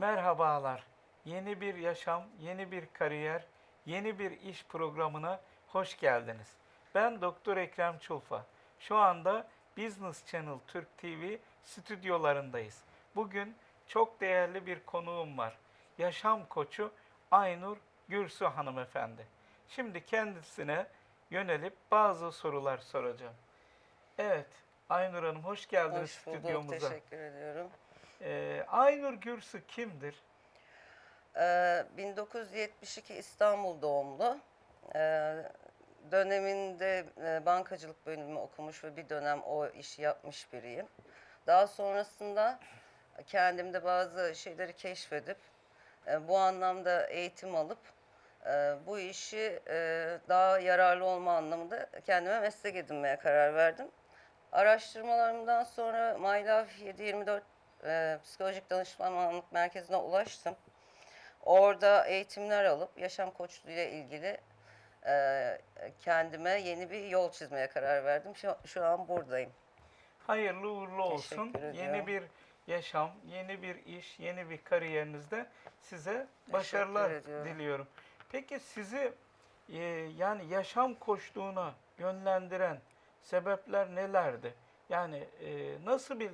Merhabalar. Yeni bir yaşam, yeni bir kariyer, yeni bir iş programına hoş geldiniz. Ben Doktor Ekrem Çulfa. Şu anda Business Channel Türk TV stüdyolarındayız. Bugün çok değerli bir konuğum var. Yaşam koçu Aynur Gürsu hanımefendi. Şimdi kendisine yönelip bazı sorular soracağım. Evet, Aynur Hanım hoş geldiniz Hoş bulduk, stüdyomuza. teşekkür ediyorum. Ee, Aynur Gürsu kimdir? Ee, 1972 İstanbul doğumlu. Ee, döneminde e, bankacılık bölümü okumuş ve bir dönem o işi yapmış biriyim. Daha sonrasında kendimde bazı şeyleri keşfedip e, bu anlamda eğitim alıp e, bu işi e, daha yararlı olma anlamında kendime meslek edinmeye karar verdim. Araştırmalarımdan sonra My Life 724 e, psikolojik danışmanlık merkezine ulaştım. Orada eğitimler alıp yaşam koçluğu ile ilgili e, kendime yeni bir yol çizmeye karar verdim. Şu, şu an buradayım. Hayırlı uğurlu olsun. Yeni bir yaşam, yeni bir iş, yeni bir kariyerinizde size başarılar diliyorum. Peki sizi e, yani yaşam koçluğuna yönlendiren sebepler nelerdi? Yani e, nasıl bir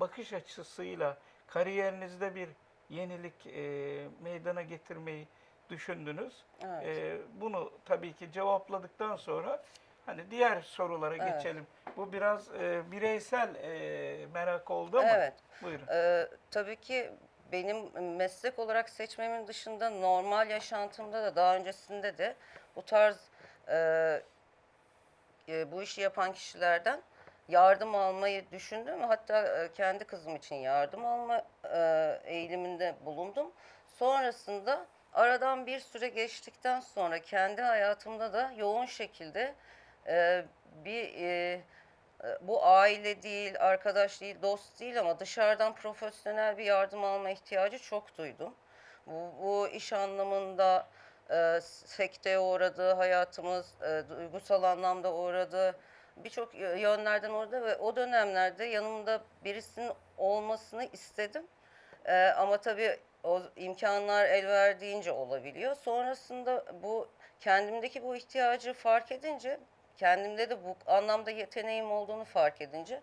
bakış açısıyla kariyerinizde bir yenilik e, meydana getirmeyi düşündünüz? Evet. E, bunu tabii ki cevapladıktan sonra hani diğer sorulara Evet. geçelim. Bu biraz e, bireysel e, merak oldu ama Evet. buyurun. Ee, tabii ki benim meslek olarak seçmemin dışında normal yaşantımda da daha öncesinde de bu tarz e, e, bu işi yapan kişilerden yardım almayı düşündüm. Hatta e, kendi kızım için yardım alma e, eğiliminde bulundum. Sonrasında aradan bir süre geçtikten sonra kendi hayatımda da yoğun şekilde e, bir bu aile değil, arkadaş değil, dost değil ama dışarıdan profesyonel bir yardım alma ihtiyacı çok duydum. Bu, bu iş anlamında e, sekteye uğradı, hayatımız e, duygusal anlamda uğradı. Birçok yönlerden uğradı ve o dönemlerde yanımda birisinin olmasını istedim. E, ama tabii o imkanlar el verdiğince olabiliyor. Sonrasında bu kendimdeki bu ihtiyacı fark edince, kendimde de bu anlamda yeteneğim olduğunu fark edince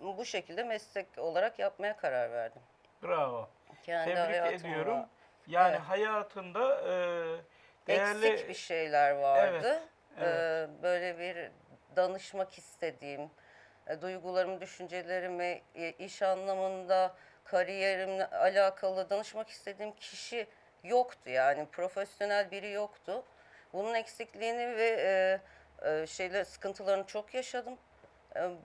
bu şekilde meslek olarak yapmaya karar verdim. Bravo. Kendi Tebrik ediyorum. Yani Evet. hayatında e, değerli Eksik bir şeyler vardı. Evet, Ee, böyle bir danışmak istediğim, e, duygularımı, düşüncelerimi, e, iş anlamında kariyerimle alakalı danışmak istediğim kişi yoktu yani profesyonel biri yoktu. Bunun eksikliğini ve e, şeyler sıkıntılarını çok yaşadım.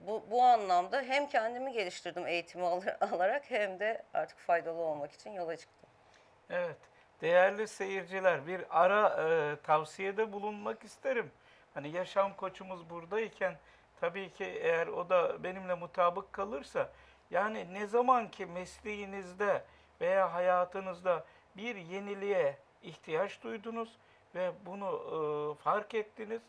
Bu, bu anlamda hem kendimi geliştirdim eğitimi alarak hem de artık faydalı olmak için yola çıktım. Evet. Değerli seyirciler bir ara e, tavsiyede bulunmak isterim. Hani yaşam koçumuz buradayken tabii ki eğer o da benimle mutabık kalırsa yani ne zaman ki mesleğinizde veya hayatınızda bir yeniliğe ihtiyaç duydunuz ve bunu e, fark ettiniz.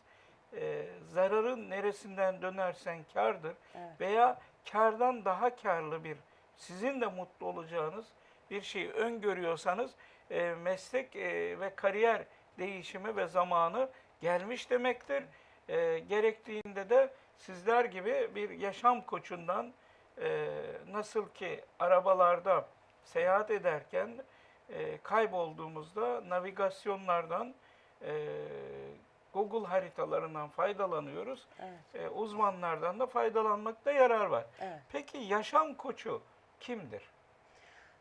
e, zararın neresinden dönersen kardır Evet. veya kardan daha karlı bir sizin de mutlu olacağınız bir şeyi öngörüyorsanız e, meslek e, ve kariyer değişimi ve zamanı gelmiş demektir. E, gerektiğinde de sizler gibi bir yaşam koçundan e, nasıl ki arabalarda seyahat ederken e, kaybolduğumuzda navigasyonlardan e, Google haritalarından faydalanıyoruz. Evet. E, uzmanlardan da faydalanmakta yarar var. Evet. Peki yaşam koçu kimdir?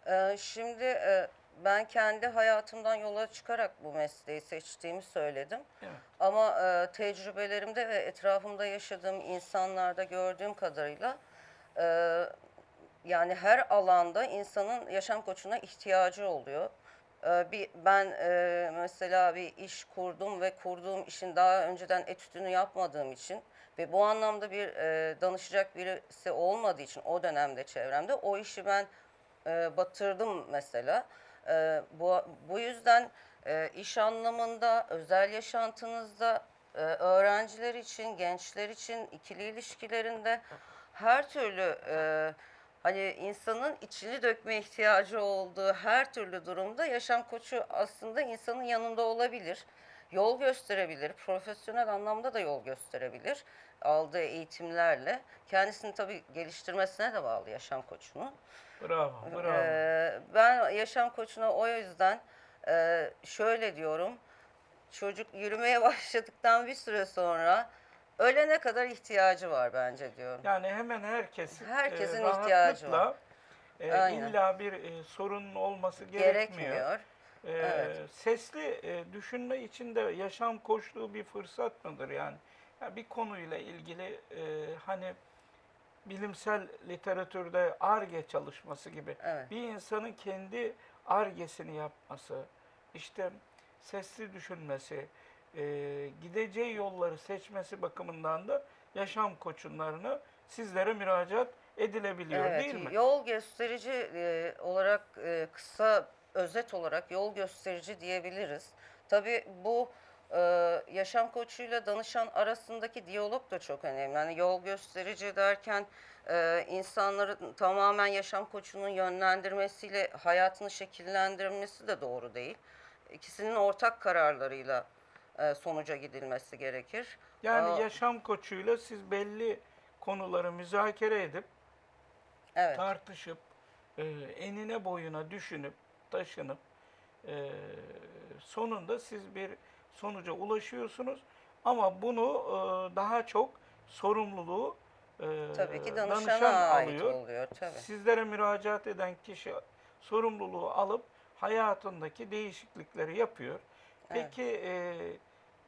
Ee, şimdi e, ben kendi hayatımdan yola çıkarak bu mesleği seçtiğimi söyledim. Evet. Ama e, tecrübelerimde ve etrafımda yaşadığım insanlarda gördüğüm kadarıyla e, yani her alanda insanın yaşam koçuna ihtiyacı oluyor. E, bir ben e, mesela bir iş kurdum ve kurduğum işin daha önceden etütünü yapmadığım için ve bu anlamda bir e, danışacak birisi olmadığı için o dönemde çevremde o işi ben e, batırdım mesela. E, bu, bu yüzden e, iş anlamında, özel yaşantınızda, e, öğrenciler için, gençler için, ikili ilişkilerinde her türlü e, hani insanın içini dökme ihtiyacı olduğu her türlü durumda yaşam koçu aslında insanın yanında olabilir. Yol gösterebilir, profesyonel anlamda da yol gösterebilir aldığı eğitimlerle. Kendisini tabii geliştirmesine de bağlı yaşam koçunun. Bravo, bravo. Ee, ben yaşam koçuna o yüzden e, şöyle diyorum. Çocuk yürümeye başladıktan bir süre sonra ölene kadar ihtiyacı var bence diyorum. Yani hemen herkesin, Herkesin e, ihtiyacı var. e, Aynen. illa bir e, sorunun olması gerekmiyor. Gerekmiyor. E, Evet. Sesli e, düşünme için de yaşam koçluğu bir fırsat mıdır yani? Ya bir konuyla ilgili e, hani bilimsel literatürde ARGE çalışması gibi Evet. bir insanın kendi ARGE'sini yapması, işte sesli düşünmesi, e, gideceği yolları seçmesi bakımından da yaşam koçunlarına sizlere müracaat edilebiliyor Evet, değil mi? yol gösterici e, olarak e, kısa özet olarak yol gösterici diyebiliriz. Tabii bu e, yaşam koçuyla danışan arasındaki diyalog da çok önemli. Yani yol gösterici derken e, insanların tamamen yaşam koçunun yönlendirmesiyle hayatını şekillendirmesi de doğru değil. İkisinin ortak kararlarıyla e, sonuca gidilmesi gerekir. Yani Aa, yaşam koçuyla siz belli konuları müzakere edip evet. tartışıp e, enine boyuna düşünüp taşınıp e, sonunda siz bir sonuca ulaşıyorsunuz ama bunu e, daha çok sorumluluğu e, Tabii ki danışan ait alıyor. oluyor tabii. Sizlere müracaat eden kişi sorumluluğu alıp hayatındaki değişiklikleri yapıyor. Peki e,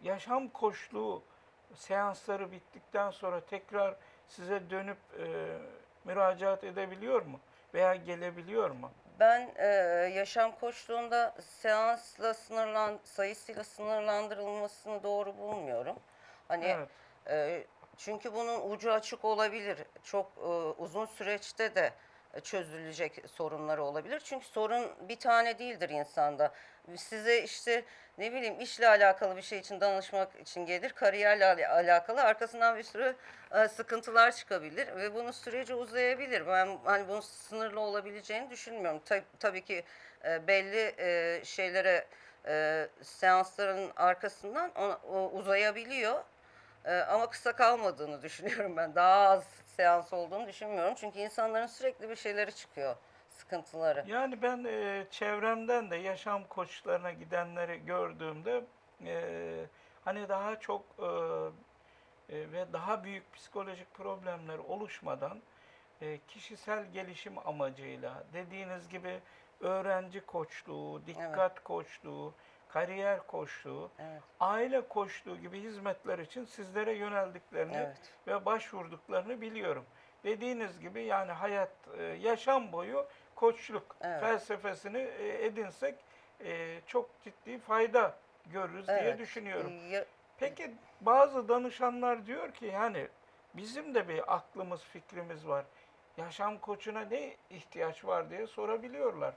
yaşam koçluğu seansları bittikten sonra tekrar size dönüp e, müracaat edebiliyor mu? Veya gelebiliyor mu? Ben e, yaşam koçluğunda seansla sınırlan sayısıyla sınırlandırılmasını doğru bulmuyorum. Hani Evet. e, çünkü bunun ucu açık olabilir. Çok e, uzun süreçte de çözülecek sorunları olabilir. Çünkü sorun bir tane değildir insanda. Size işte ne bileyim işle alakalı bir şey için danışmak için gelir, kariyerle al- alakalı arkasından bir sürü e, sıkıntılar çıkabilir ve bunun süreci uzayabilir. Ben hani bunun sınırlı olabileceğini düşünmüyorum. Ta- tabii ki e, belli e, şeylere seansların arkasından uzayabiliyor. Ama kısa kalmadığını düşünüyorum ben. Daha az seans olduğunu düşünmüyorum. Çünkü insanların sürekli bir şeyleri çıkıyor. Sıkıntıları. Yani ben e, çevremden de yaşam koçlarına gidenleri gördüğümde e, hani daha çok e, e, ve daha büyük psikolojik problemler oluşmadan e, kişisel gelişim amacıyla dediğiniz gibi öğrenci koçluğu, dikkat koçluğu, kariyer koçluğu, Evet. aile koçluğu gibi hizmetler için sizlere yöneldiklerini Evet. ve başvurduklarını biliyorum. Dediğiniz gibi yani hayat, e, yaşam boyu koçluk Evet. felsefesini e, edinsek e, çok ciddi fayda görürüz diye Evet. düşünüyorum. Ya- Peki bazı danışanlar diyor ki yani bizim de bir aklımız, fikrimiz var. Yaşam koçuna ne ihtiyaç var diye sorabiliyorlar.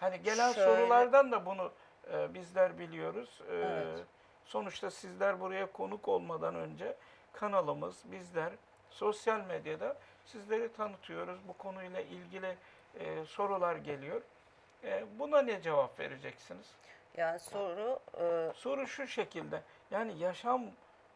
Hani gelen Şöyle- sorulardan da bunu e, bizler biliyoruz. E, Evet. Sonuçta sizler buraya konuk olmadan önce kanalımız, bizler sosyal medyada sizleri tanıtıyoruz. Bu konuyla ilgili e, sorular geliyor. E, buna ne cevap vereceksiniz? Yani soru e, Soru şu şekilde. Yani yaşam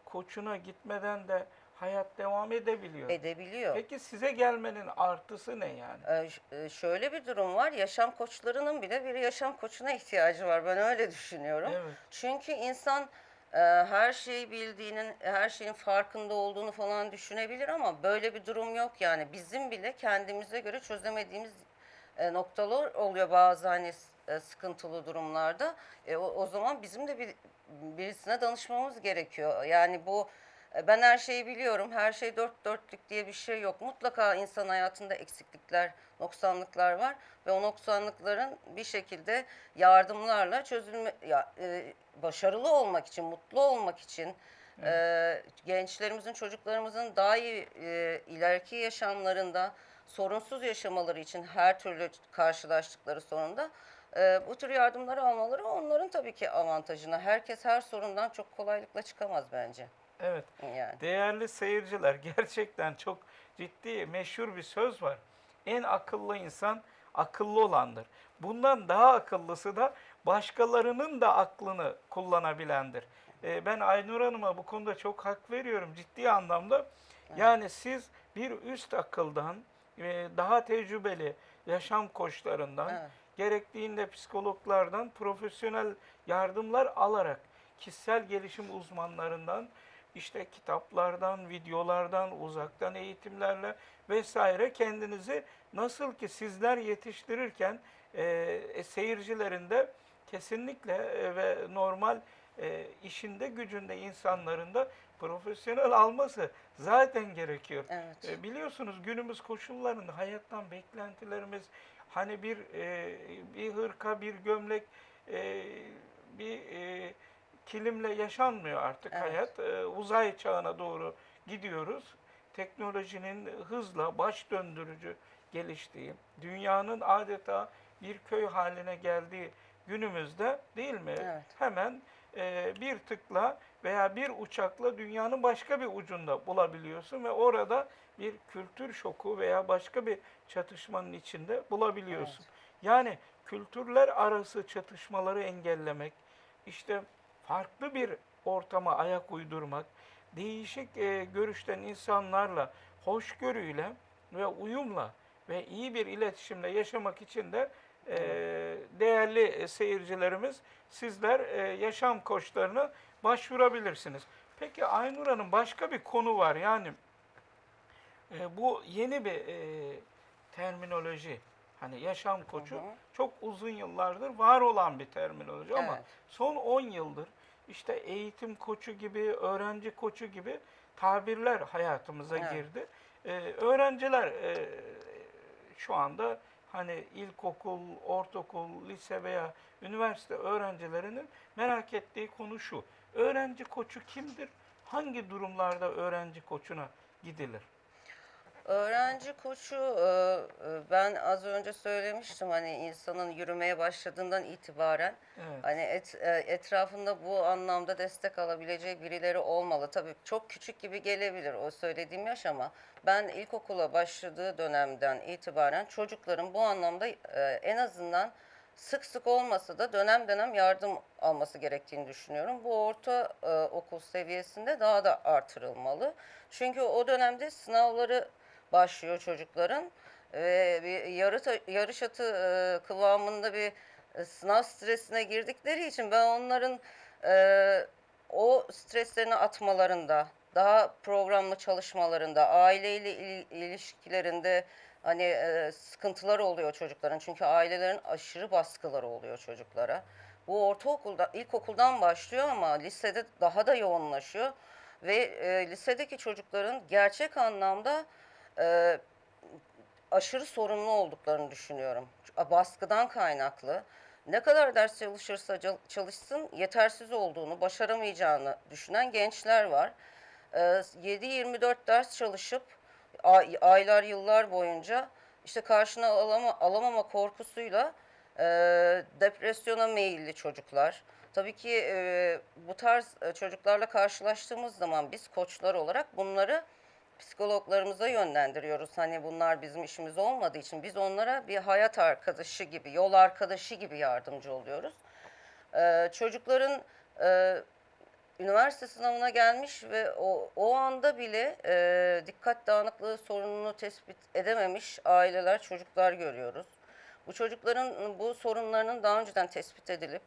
koçuna gitmeden de hayat devam edebiliyor. edebiliyor. Peki size gelmenin artısı ne yani? E, ş- e, şöyle bir durum var. Yaşam koçlarının bile bir yaşam koçuna ihtiyacı var. Ben öyle düşünüyorum. Evet. Çünkü insan e, her şeyi bildiğinin, her şeyin farkında olduğunu falan düşünebilir ama böyle bir durum yok yani. Bizim bile kendimize göre çözemediğimiz e, noktalar oluyor bazı hani e, sıkıntılı durumlarda. E, o, o zaman bizim de bir birisine danışmamız gerekiyor. Yani bu ben her şeyi biliyorum, her şey dört dörtlük diye bir şey yok. Mutlaka insan hayatında eksiklikler, noksanlıklar var ve o noksanlıkların bir şekilde yardımlarla çözülme, ya, e, başarılı olmak için, mutlu olmak için, e, gençlerimizin, çocuklarımızın daha iyi e, ileriki yaşamlarında sorunsuz yaşamaları için her türlü karşılaştıkları sorunda e, bu tür yardımları almaları onların tabii ki avantajına. Herkes her sorundan çok kolaylıkla çıkamaz bence. Evet. Yani. Değerli seyirciler gerçekten çok ciddi meşhur bir söz var. En akıllı insan akıllı olandır. Bundan daha akıllısı da başkalarının da aklını kullanabilendir. Ee, ben Aynur Hanım'a bu konuda çok hak veriyorum ciddi anlamda. Yani siz bir üst akıldan, daha tecrübeli yaşam koçlarından, Evet. gerektiğinde psikologlardan profesyonel yardımlar alarak kişisel gelişim uzmanlarından işte kitaplardan, videolardan, uzaktan eğitimlerle vesaire kendinizi nasıl ki sizler yetiştirirken e, e, seyircilerin de kesinlikle e, ve normal e, işinde gücünde insanların da profesyonel alması zaten gerekiyor. Evet. E, biliyorsunuz günümüz koşullarında hayattan beklentilerimiz hani bir e, bir hırka, bir gömlek, e, bir e, kilimle yaşanmıyor artık Evet. hayat. E, uzay çağına doğru gidiyoruz. Teknolojinin hızla baş döndürücü geliştiği, dünyanın adeta bir köy haline geldiği günümüzde değil mi? Evet. Hemen e, bir tıkla veya bir uçakla dünyanın başka bir ucunda bulabiliyorsun ve orada bir kültür şoku veya başka bir çatışmanın içinde bulabiliyorsun. Yani kültürler arası çatışmaları engellemek, işte farklı bir ortama ayak uydurmak, değişik e, görüşten insanlarla hoşgörüyle ve uyumla ve iyi bir iletişimle yaşamak için de e, değerli e, seyircilerimiz sizler e, yaşam koçlarına başvurabilirsiniz. Peki Aynur Hanım başka bir konu var yani e, bu yeni bir e, terminoloji. Hani yaşam koçu hı. çok uzun yıllardır var olan bir terminoloji ama Evet. son 10 yıldır işte eğitim koçu gibi, öğrenci koçu gibi tabirler hayatımıza Evet. girdi. E, öğrenciler e, şu anda hani ilkokul, ortaokul, lise veya üniversite öğrencilerinin merak ettiği konu şu. Öğrenci koçu kimdir? Hangi durumlarda öğrenci koçuna gidilir? Öğrenci koçu e, e, ben az önce söylemiştim hani insanın yürümeye başladığından itibaren Evet. hani et, e, etrafında bu anlamda destek alabileceği birileri olmalı. Tabii çok küçük gibi gelebilir o söylediğim yaş ama ben ilkokula başladığı dönemden itibaren çocukların bu anlamda en azından sık sık olmasa da dönem dönem yardım alması gerektiğini düşünüyorum. Bu orta e, okul seviyesinde daha da artırılmalı. Çünkü o dönemde sınavları başlıyor çocukların ve bir yarı yarış atı e, kıvamında bir e, sınav stresine girdikleri için ben onların e, o streslerini atmalarında, daha programlı çalışmalarında, aileyle il- ilişkilerinde hani e, sıkıntılar oluyor çocukların. Çünkü ailelerin aşırı baskıları oluyor çocuklara. Bu ortaokulda, ilkokuldan başlıyor ama lisede daha da yoğunlaşıyor. Ve e, lisedeki çocukların gerçek anlamda e, aşırı sorumlu olduklarını düşünüyorum. Baskıdan kaynaklı. Ne kadar ders çalışırsa çalışsın yetersiz olduğunu, başaramayacağını düşünen gençler var. Ee, 7-24 ders çalışıp ay- aylar yıllar boyunca işte karşına alama, alamama korkusuyla e, depresyona meyilli çocuklar. Tabii ki e, bu tarz e, çocuklarla karşılaştığımız zaman biz koçlar olarak bunları psikologlarımıza yönlendiriyoruz. Hani bunlar bizim işimiz olmadığı için biz onlara bir hayat arkadaşı gibi, yol arkadaşı gibi yardımcı oluyoruz. Ee, çocukların e, üniversite sınavına gelmiş ve o, o anda bile e, dikkat dağınıklığı sorununu tespit edememiş aileler, çocuklar görüyoruz. Bu çocukların bu sorunlarının daha önceden tespit edilip,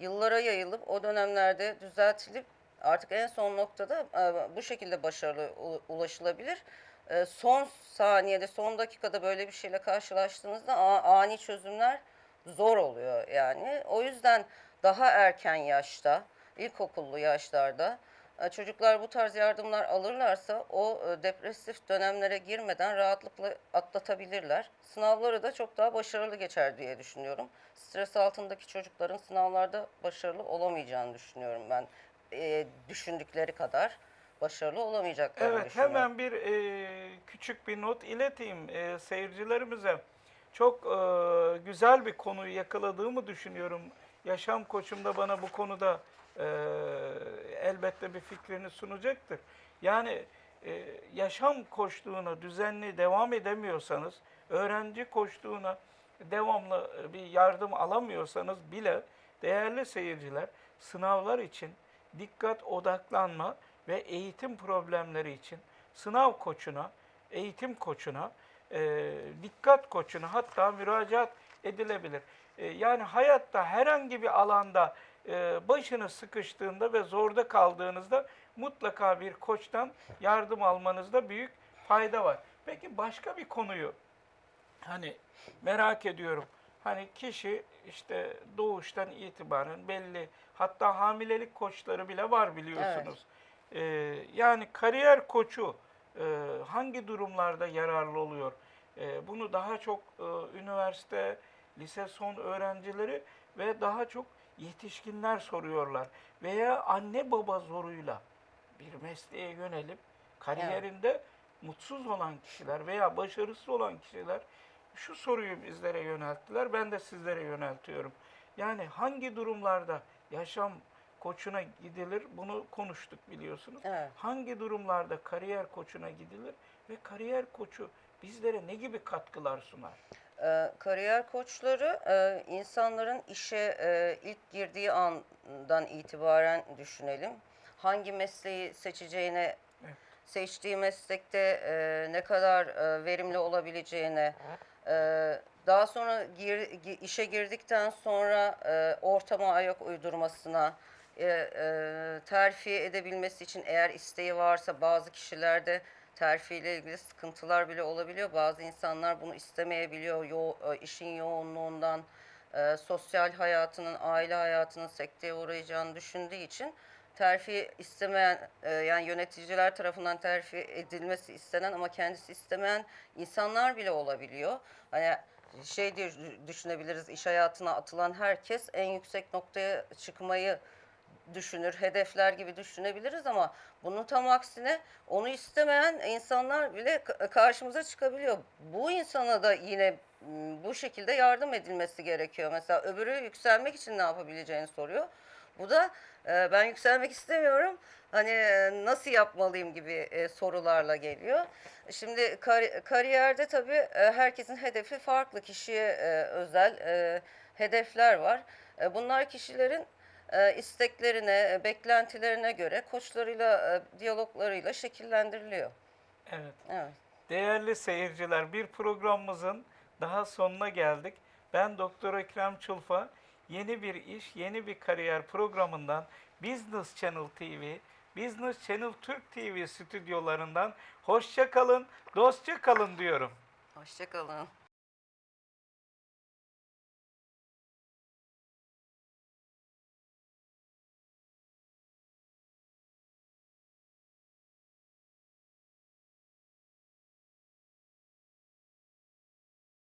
yıllara yayılıp, o dönemlerde düzeltilip artık en son noktada e, bu şekilde başarılı ulaşılabilir. E, son saniyede, son dakikada böyle bir şeyle karşılaştığınızda ani çözümler zor oluyor yani. O yüzden daha erken yaşta, ilkokullu yaşlarda e, çocuklar bu tarz yardımlar alırlarsa o depresif dönemlere girmeden rahatlıkla atlatabilirler. Sınavları da çok daha başarılı geçer diye düşünüyorum. Stres altındaki çocukların sınavlarda başarılı olamayacağını düşünüyorum ben. E, düşündükleri kadar başarılı olamayacaklarını Evet, düşünüyorum. hemen bir e, küçük bir not ileteyim e, seyircilerimize. Çok e, güzel bir konuyu yakaladığımı düşünüyorum. Yaşam koçum da bana bu konuda e, elbette bir fikrini sunacaktır. Yani e, yaşam koçluğuna düzenli devam edemiyorsanız öğrenci koştuğuna devamlı bir yardım alamıyorsanız bile değerli seyirciler sınavlar için dikkat odaklanma ve eğitim problemleri için sınav koçuna, eğitim koçuna, e, dikkat koçuna hatta müracaat edilebilir. E, yani hayatta herhangi bir alanda e, başınız sıkıştığında ve zorda kaldığınızda mutlaka bir koçtan yardım almanızda büyük fayda var. Peki başka bir konuyu hani merak ediyorum. Hani kişi işte doğuştan itibaren belli hatta hamilelik koçları bile var biliyorsunuz. Ee, yani kariyer koçu e, hangi durumlarda yararlı oluyor? Ee, bunu daha çok e, üniversite, lise son öğrencileri ve daha çok yetişkinler soruyorlar. Veya anne baba zoruyla bir mesleğe yönelip kariyerinde mutsuz olan kişiler veya başarısız olan kişiler şu soruyu bizlere yönelttiler. Ben de sizlere yöneltiyorum. Yani hangi durumlarda yaşam koçuna gidilir? Bunu konuştuk biliyorsunuz. Evet. Hangi durumlarda kariyer koçuna gidilir ve kariyer koçu bizlere ne gibi katkılar sunar? Ee, kariyer koçları e, insanların işe e, ilk girdiği andan itibaren düşünelim. Hangi mesleği seçeceğine, Evet. seçtiği meslekte e, ne kadar e, verimli olabileceğine, e, daha sonra gir- gi- işe girdikten sonra e, ortama ayak uydurmasına, e, e, terfi edebilmesi için eğer isteği varsa bazı kişilerde terfi ile ilgili sıkıntılar bile olabiliyor. Bazı insanlar bunu istemeyebiliyor yo e, işin yoğunluğundan, e, sosyal hayatının, aile hayatının sekteye uğrayacağını düşündüğü için terfi istemeyen e, yani yöneticiler tarafından terfi edilmesi istenen ama kendisi istemeyen insanlar bile olabiliyor. Hani şey diye düşünebiliriz iş hayatına atılan herkes en yüksek noktaya çıkmayı düşünür, hedefler gibi düşünebiliriz ama bunun tam aksine onu istemeyen insanlar bile ka- karşımıza çıkabiliyor. Bu insana da yine m, bu şekilde yardım edilmesi gerekiyor. Mesela öbürü yükselmek için ne yapabileceğini soruyor. Bu da e, ben yükselmek istemiyorum. Hani e, nasıl yapmalıyım gibi e, sorularla geliyor. Şimdi kari- kariyerde tabii e, herkesin hedefi farklı. Kişiye e, özel e, hedefler var. E, bunlar kişilerin e, isteklerine, e, beklentilerine göre koçlarıyla, diyaloglarıyla şekillendiriliyor. Evet. Evet. Değerli seyirciler, bir programımızın daha sonuna geldik. Ben Doktor Ekrem Çulfa. Yeni bir iş, yeni bir kariyer programından Business Channel TV, Business Channel Türk TV stüdyolarından hoşça kalın, dostça kalın diyorum. Hoşçakalın.